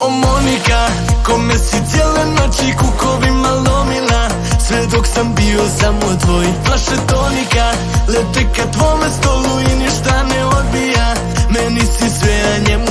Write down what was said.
O Monika, kome si cijele noći kukovima lomila Sve dok sam bio samo tvoj Flaše tonika, lete ka tvome stolu i ništa ne odbija Meni si sve, a njemu